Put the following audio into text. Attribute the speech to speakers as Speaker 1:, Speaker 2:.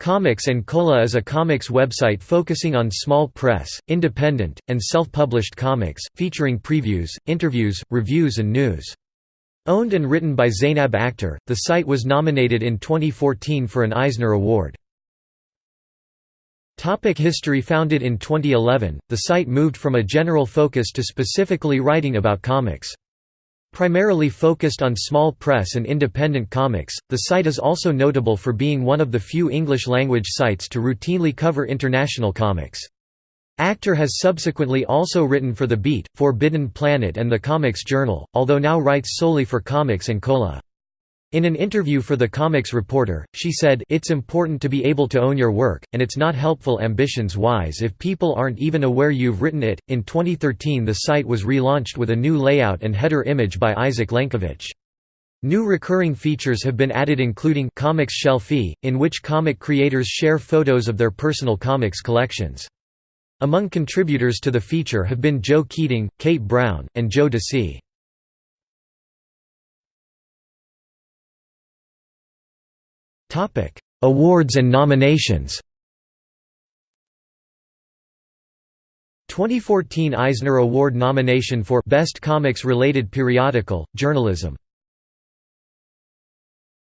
Speaker 1: Comics and Cola is a comics website focusing on small press, independent, and self-published comics, featuring previews, interviews, reviews and news. Owned and written by Zainab Akhtar, the site was nominated in 2014 for an Eisner Award. Topic history Founded in 2011, the site moved from a general focus to specifically writing about comics. Primarily focused on small press and independent comics, the site is also notable for being one of the few English-language sites to routinely cover international comics. Akhtar has subsequently also written for The Beat, Forbidden Planet and The Comics Journal, although now writes solely for Comics and Cola. In an interview for the Comics Reporter, she said, It's important to be able to own your work, and it's not helpful ambitions-wise if people aren't even aware you've written it. In 2013 the site was relaunched with a new layout and header image by Isaac Lenkiewicz. New recurring features have been added including Comics Shelfie, in which comic creators share photos of their personal comics collections. Among contributors to the feature have been Joe Keatinge, Kate Brown, and Joe Dassin. Topic: Awards and nominations. 2014 Eisner Award nomination for Best Comics Related Periodical Journalism.